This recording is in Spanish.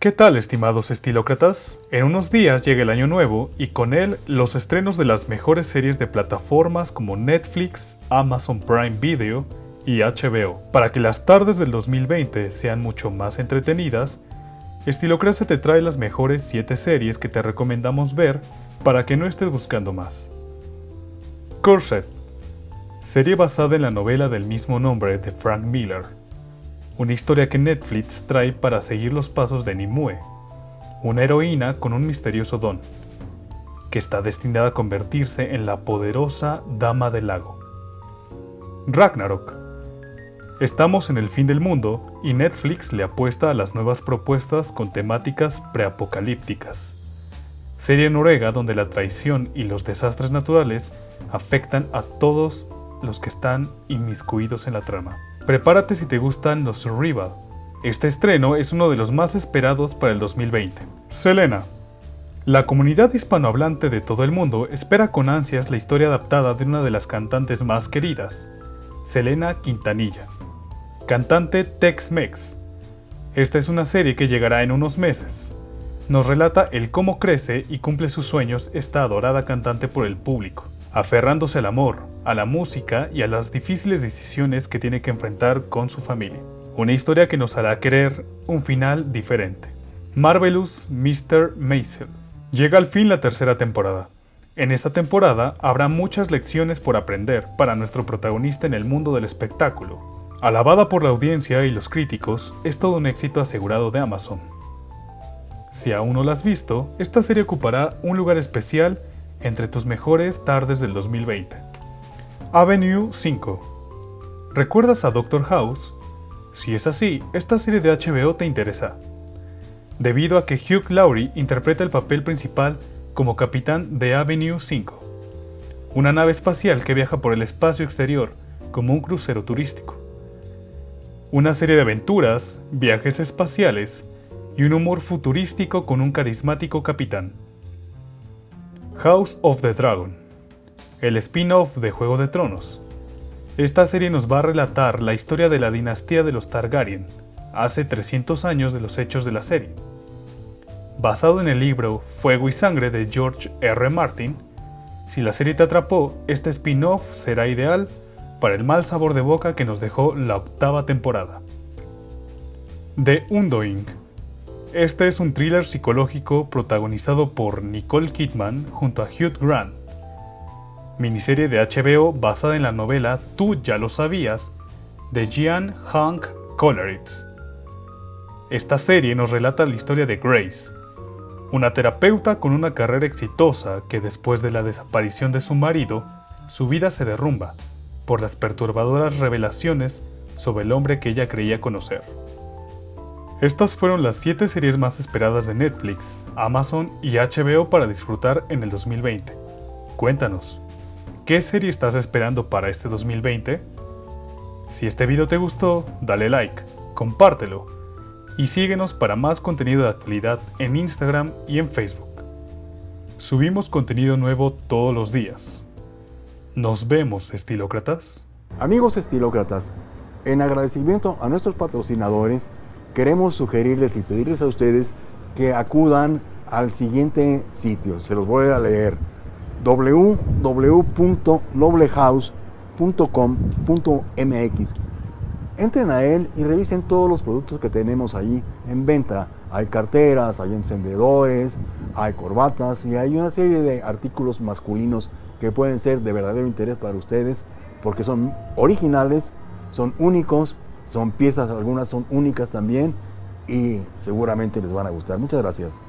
¿Qué tal estimados estilócratas? En unos días llega el año nuevo y con él los estrenos de las mejores series de plataformas como Netflix, Amazon Prime Video y HBO. Para que las tardes del 2020 sean mucho más entretenidas, Estilocracia te trae las mejores 7 series que te recomendamos ver para que no estés buscando más. Corset, serie basada en la novela del mismo nombre de Frank Miller. Una historia que Netflix trae para seguir los pasos de Nimue, una heroína con un misterioso don, que está destinada a convertirse en la poderosa Dama del Lago. Ragnarok. Estamos en el fin del mundo y Netflix le apuesta a las nuevas propuestas con temáticas preapocalípticas. Serie noruega donde la traición y los desastres naturales afectan a todos los que están inmiscuidos en la trama. Prepárate si te gustan los survival. Este estreno es uno de los más esperados para el 2020. Selena. La comunidad hispanohablante de todo el mundo espera con ansias la historia adaptada de una de las cantantes más queridas, Selena Quintanilla, cantante Tex-Mex. Esta es una serie que llegará en unos meses. Nos relata el cómo crece y cumple sus sueños esta adorada cantante por el público aferrándose al amor, a la música y a las difíciles decisiones que tiene que enfrentar con su familia. Una historia que nos hará querer un final diferente. Marvelous Mr. Maisel. Llega al fin la tercera temporada. En esta temporada habrá muchas lecciones por aprender para nuestro protagonista en el mundo del espectáculo. Alabada por la audiencia y los críticos, es todo un éxito asegurado de Amazon. Si aún no la has visto, esta serie ocupará un lugar especial entre tus mejores tardes del 2020. Avenue 5. ¿Recuerdas a Doctor House? Si es así, esta serie de HBO te interesa. Debido a que Hugh Laurie interpreta el papel principal como capitán de Avenue 5, una nave espacial que viaja por el espacio exterior como un crucero turístico. Una serie de aventuras, viajes espaciales y un humor futurístico con un carismático capitán. House of the Dragon, el spin-off de Juego de Tronos. Esta serie nos va a relatar la historia de la dinastía de los Targaryen, hace 300 años de los hechos de la serie. Basado en el libro Fuego y Sangre de George R. Martin, si la serie te atrapó, este spin-off será ideal para el mal sabor de boca que nos dejó la octava temporada. The Undoing este es un thriller psicológico protagonizado por Nicole Kidman junto a Hugh Grant. Miniserie de HBO basada en la novela Tú ya lo sabías de Jean Hank Coleridge. Esta serie nos relata la historia de Grace, una terapeuta con una carrera exitosa que después de la desaparición de su marido, su vida se derrumba por las perturbadoras revelaciones sobre el hombre que ella creía conocer. Estas fueron las 7 series más esperadas de Netflix, Amazon y HBO para disfrutar en el 2020. Cuéntanos, ¿qué serie estás esperando para este 2020? Si este video te gustó, dale like, compártelo y síguenos para más contenido de actualidad en Instagram y en Facebook. Subimos contenido nuevo todos los días. Nos vemos, estilócratas. Amigos estilócratas, en agradecimiento a nuestros patrocinadores, queremos sugerirles y pedirles a ustedes que acudan al siguiente sitio. Se los voy a leer. www.noblehouse.com.mx Entren a él y revisen todos los productos que tenemos ahí en venta. Hay carteras, hay encendedores, hay corbatas y hay una serie de artículos masculinos que pueden ser de verdadero interés para ustedes porque son originales, son únicos son piezas, algunas son únicas también y seguramente les van a gustar. Muchas gracias.